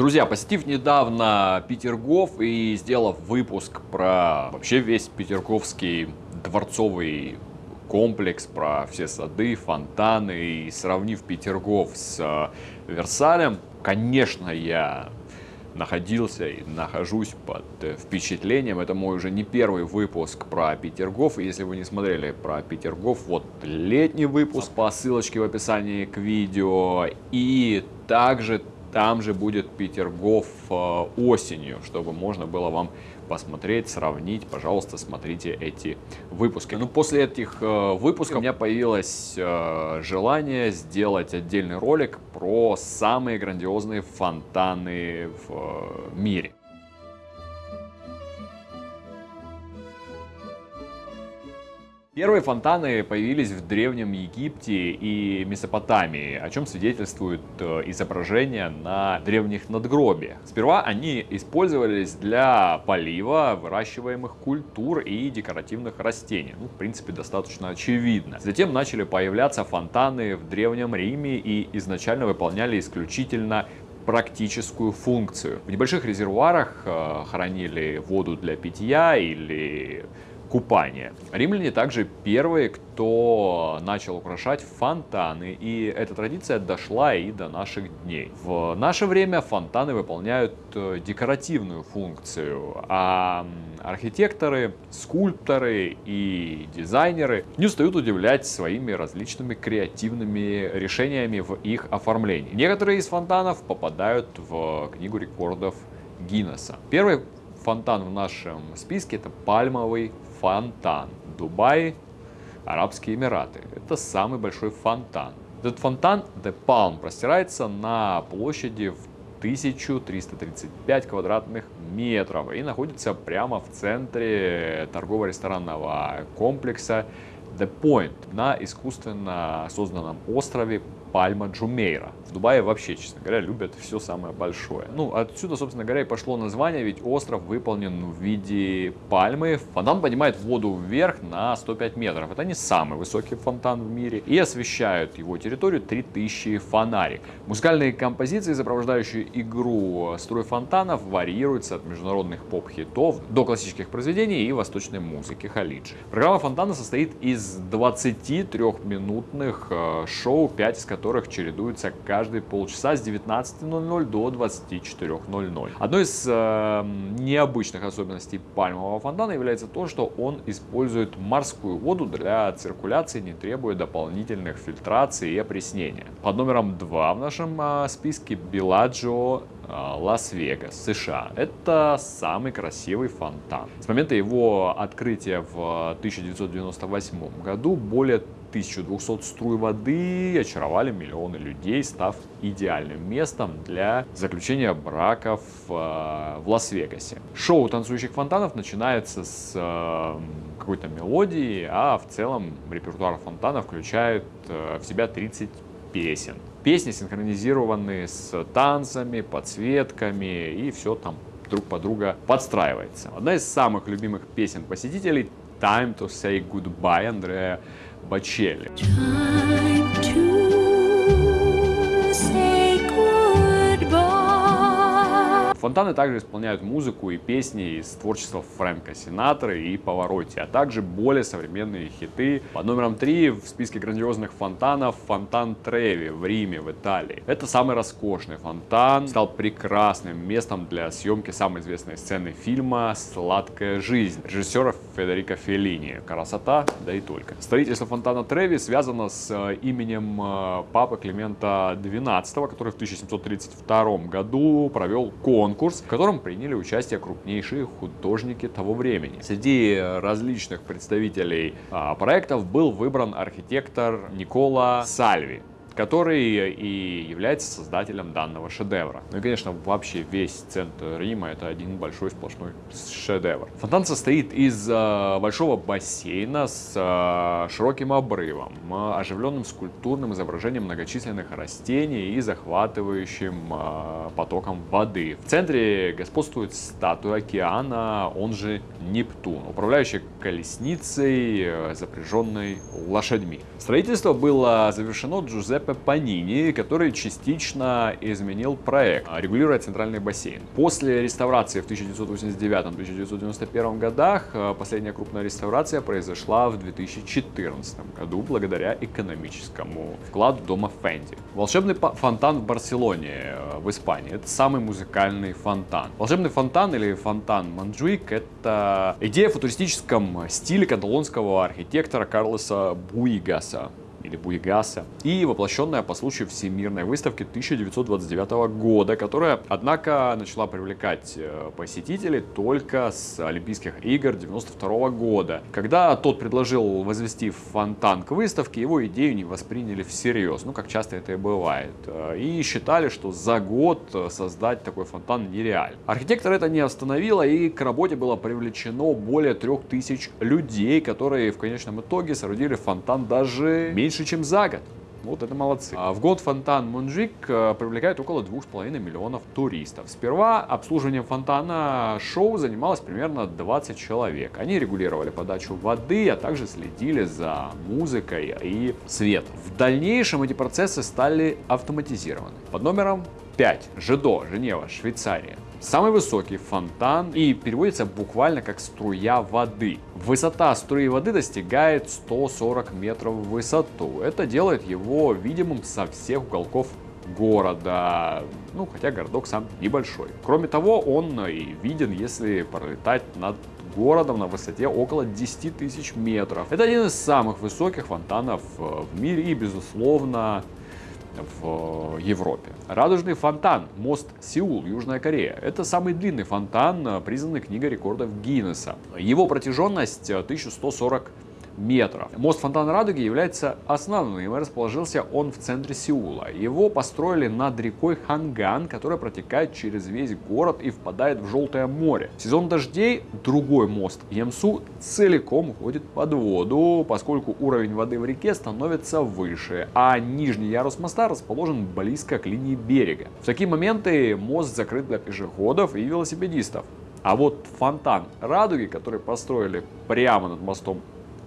Друзья, посетив недавно Петергоф и сделав выпуск про вообще весь Петерговский дворцовый комплекс, про все сады, фонтаны и сравнив Петергоф с э, Версалем, конечно, я находился и нахожусь под э, впечатлением. Это мой уже не первый выпуск про Петергоф. Если вы не смотрели про Петергоф, вот летний выпуск по ссылочке в описании к видео. И также там же будет Петергоф э, осенью, чтобы можно было вам посмотреть, сравнить. Пожалуйста, смотрите эти выпуски. Ну, после этих э, выпусков у меня появилось э, желание сделать отдельный ролик про самые грандиозные фонтаны в мире. Первые фонтаны появились в Древнем Египте и Месопотамии, о чем свидетельствуют э, изображения на древних надгробиях. Сперва они использовались для полива выращиваемых культур и декоративных растений. Ну, в принципе, достаточно очевидно. Затем начали появляться фонтаны в Древнем Риме и изначально выполняли исключительно практическую функцию. В небольших резервуарах э, хранили воду для питья или купания. Римляне также первые, кто начал украшать фонтаны, и эта традиция дошла и до наших дней. В наше время фонтаны выполняют э, декоративную функцию, а архитекторы, скульпторы и дизайнеры не устают удивлять своими различными креативными решениями в их оформлении. Некоторые из фонтанов попадают в книгу рекордов Гиннесса. Первый фонтан в нашем списке это пальмовый фонтан. Дубай, Арабские Эмираты. Это самый большой фонтан. Этот фонтан The Palm простирается на площади в 1335 квадратных метров и находится прямо в центре торгово-ресторанного комплекса The Point на искусственно созданном острове Пальма Джумейра. В Дубае вообще, честно говоря, любят все самое большое. Ну, отсюда, собственно говоря, и пошло название, ведь остров выполнен в виде пальмы. Фонтан поднимает воду вверх на 105 метров. Это не самый высокий фонтан в мире. И освещают его территорию 3000 фонарик. Музыкальные композиции, сопровождающие игру строй фонтанов, варьируются от международных поп-хитов до классических произведений и восточной музыки халиджи. Программа фонтана состоит из 23-минутных э, шоу, 5 из которых которых чередуются каждые полчаса с 19.00 до 24.00. Одной из э, необычных особенностей пальмового фонтана является то, что он использует морскую воду для циркуляции, не требуя дополнительных фильтраций и опреснения. Под номером 2 в нашем э, списке Беладжио э, Лас-Вегас, США. Это самый красивый фонтан. С момента его открытия в 1998 году более 1200 струй воды очаровали миллионы людей, став идеальным местом для заключения браков э, в Лас-Вегасе. Шоу танцующих фонтанов начинается с э, какой-то мелодии, а в целом репертуар фонтана включает э, в себя 30 песен. Песни синхронизированы с танцами, подсветками и все там друг под друга подстраивается. Одна из самых любимых песен посетителей Time to Say Goodbye Андрея Бачелли. Фонтаны также исполняют музыку и песни из творчества Фрэнка Синатры и Паваротти, а также более современные хиты. Под номером 3 в списке грандиозных фонтанов фонтан Треви в Риме, в Италии. Это самый роскошный фонтан, стал прекрасным местом для съемки самой известной сцены фильма «Сладкая жизнь» режиссера Федерико Феллини. Красота, да и только. Строительство фонтана Треви связано с э, именем э, папы Климента XII, который в 1732 году провел конкурс конкурс, в котором приняли участие крупнейшие художники того времени. Среди различных представителей а, проектов был выбран архитектор Никола Сальви который и является создателем данного шедевра. Ну и, конечно, вообще весь центр Рима это один большой сплошной шедевр. Фонтан состоит из э, большого бассейна с э, широким обрывом, э, оживленным скульптурным изображением многочисленных растений и захватывающим э, потоком воды. В центре господствует статуя океана, он же Нептун, управляющий колесницей, э, запряженной лошадьми. Строительство было завершено Джузеппе Джузеппе Панини, который частично изменил проект, регулируя центральный бассейн. После реставрации в 1989-1991 годах э, последняя крупная реставрация произошла в 2014 году благодаря экономическому вкладу дома Фенди. Волшебный фонтан в Барселоне, э, в Испании, это самый музыкальный фонтан. Волшебный фонтан или фонтан Манджуик это идея в футуристическом стиле каталонского архитектора Карлоса Буигаса или Буйгаса, и воплощенная по случаю Всемирной выставки 1929 года, которая, однако, начала привлекать э, посетителей только с Олимпийских игр 1992 года. Когда тот предложил возвести фонтан к выставке, его идею не восприняли всерьез, ну, как часто это и бывает, э, и считали, что за год создать такой фонтан нереально. Архитектор это не остановило, и к работе было привлечено более трех тысяч людей, которые в конечном итоге соорудили фонтан даже меньше меньше, чем за год. Вот это молодцы. А в год фонтан Мунджик э, привлекает около 2,5 миллионов туристов. Сперва обслуживанием фонтана шоу занималось примерно 20 человек. Они регулировали подачу воды, а также следили за музыкой и светом. В дальнейшем эти процессы стали автоматизированы. Под номером 5. Жидо, Женева, Швейцария. Самый высокий фонтан и переводится буквально как струя воды. Высота струи воды достигает 140 метров в высоту. Это делает его видимым со всех уголков города, ну хотя городок сам небольшой. Кроме того, он и виден, если пролетать над городом на высоте около 10 тысяч метров. Это один из самых высоких фонтанов в мире и, безусловно, в Европе. Радужный фонтан, мост Сеул, Южная Корея. Это самый длинный фонтан, признанный книгой рекордов Гиннесса. Его протяженность 1140 метров. Мост Фонтана Радуги является основным и расположился он в центре Сеула. Его построили над рекой Ханган, которая протекает через весь город и впадает в Желтое море. В сезон дождей другой мост Емсу целиком уходит под воду, поскольку уровень воды в реке становится выше, а нижний ярус моста расположен близко к линии берега. В такие моменты мост закрыт для пешеходов и велосипедистов. А вот фонтан Радуги, который построили прямо над мостом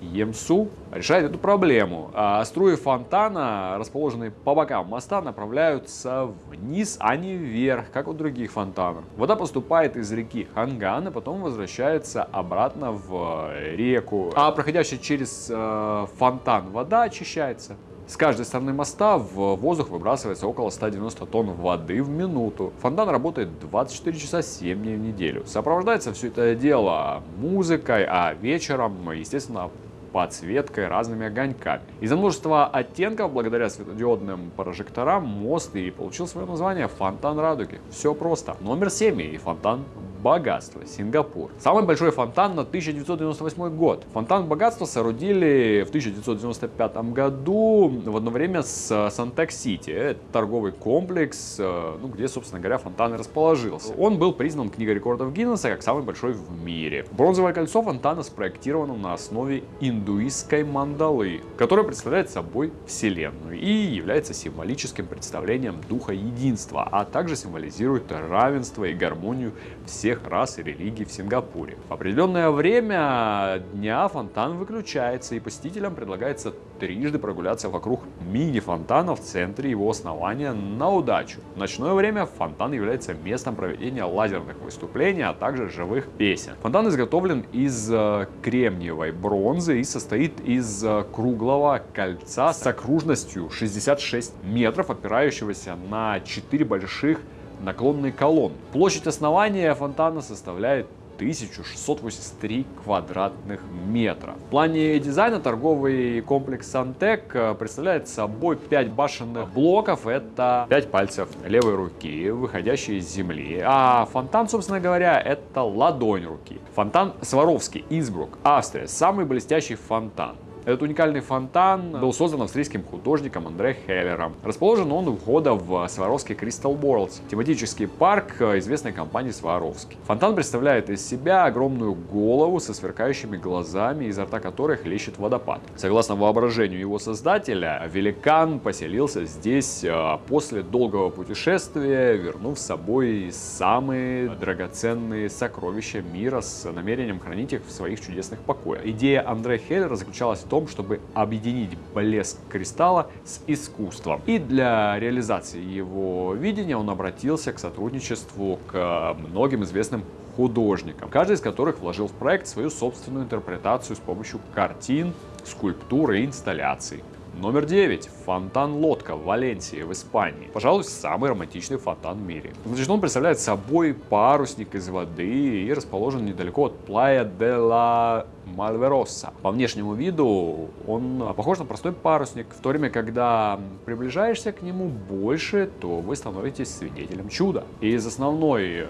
Емсу решает эту проблему. А струи фонтана, расположенные по бокам моста, направляются вниз, а не вверх, как у других фонтанов. Вода поступает из реки Ханган, и потом возвращается обратно в реку. А проходящая через э, фонтан вода очищается. С каждой стороны моста в воздух выбрасывается около 190 тонн воды в минуту. Фонтан работает 24 часа 7 дней в неделю. Сопровождается все это дело музыкой, а вечером, естественно, подсветкой, разными огоньками. Из-за множества оттенков, благодаря светодиодным прожекторам, мост и получил свое название Фонтан Радуги. Все просто. Номер 7 и фонтан богатства, Сингапур. Самый большой фонтан на 1998 год. Фонтан богатства соорудили в 1995 году в одно время с Сантек-Сити. Это торговый комплекс, э, ну, где, собственно говоря, фонтан и расположился. Он был признан книгой рекордов Гиннесса как самый большой в мире. Бронзовое кольцо фонтана спроектировано на основе индуистской мандалы, которая представляет собой Вселенную и является символическим представлением духа единства, а также символизирует равенство и гармонию всех всех рас и религий в Сингапуре. В определенное время дня фонтан выключается и посетителям предлагается трижды прогуляться вокруг мини-фонтана в центре его основания на удачу. В ночное время фонтан является местом проведения лазерных выступлений, а также живых песен. Фонтан изготовлен из э, кремниевой бронзы и состоит из э, круглого кольца с окружностью 66 метров, опирающегося на 4 больших наклонные колонны. Площадь основания фонтана составляет 1683 квадратных метра. В плане дизайна торговый комплекс Сантек э, представляет собой 5 башенных блоков. Это 5 пальцев левой руки, выходящие из земли. А фонтан, собственно говоря, это ладонь руки. Фонтан Сваровский, Инсбрук, Австрия. Самый блестящий фонтан. Этот уникальный фонтан был создан австрийским художником Андре Хеллером. Расположен он у входа в Сваровский Crystal Worlds, тематический парк известной компании Сваровский. Фонтан представляет из себя огромную голову со сверкающими глазами, изо рта которой хлещет водопад. Согласно воображению его создателя, великан поселился здесь э, после долгого путешествия, вернув с собой самые драгоценные сокровища мира с намерением хранить их в своих чудесных покоях. Идея Андре Хеллера заключалась в том, том, чтобы объединить блеск кристалла с искусством. И для реализации его видения он обратился к сотрудничеству к многим известным художникам, каждый из которых вложил в проект свою собственную интерпретацию с помощью картин, скульптур и инсталляций. Номер 9. Фонтан Лодка в Валенсии, в Испании. Пожалуй, самый романтичный фонтан в мире. Значит, он представляет собой парусник из воды и расположен недалеко от Плая де ла Мальвероса. По внешнему виду он похож на простой парусник, в то время, когда приближаешься к нему больше, то вы становитесь свидетелем чуда. И из основной э,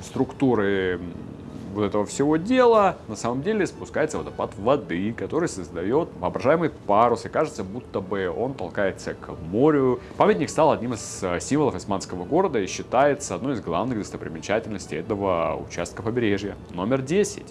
структуры вот этого всего дела на самом деле спускается водопад воды, который создает воображаемый парус, и кажется, будто бы он толкается к морю. Памятник стал одним из э, символов османского города и считается одной из главных достопримечательностей этого участка побережья. Номер 10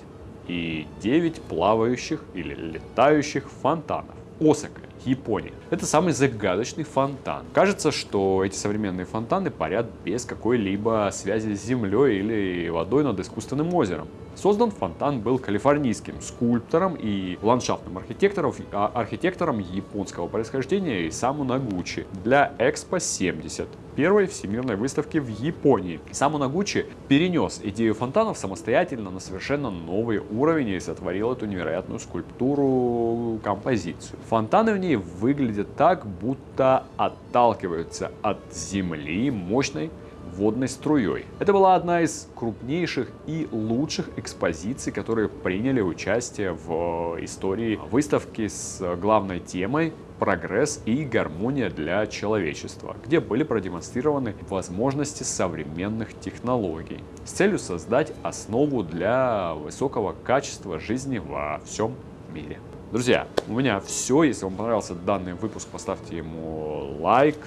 и 9 плавающих или летающих фонтанов. Осака, Япония. Это самый загадочный фонтан. Кажется, что эти современные фонтаны парят без какой-либо связи с землей или водой над искусственным озером. Создан фонтан был калифорнийским скульптором и ландшафтным архитектором, а, архитектором японского происхождения Исаму Нагучи для Экспо 70, первой всемирной выставки в Японии. Исаму Нагучи перенес идею фонтанов самостоятельно на совершенно новый уровень и сотворил эту невероятную скульптуру, композицию. Фонтаны в ней выглядят так, будто отталкиваются от земли мощной водной струей. Это была одна из крупнейших и лучших экспозиций, которые приняли участие в истории выставки с главной темой прогресс и гармония для человечества, где были продемонстрированы возможности современных технологий с целью создать основу для высокого качества жизни во всем мире. Друзья, у меня все. Если вам понравился данный выпуск, поставьте ему лайк,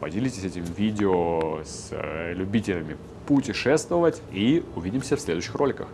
Поделитесь этим видео с э, любителями путешествовать и увидимся в следующих роликах.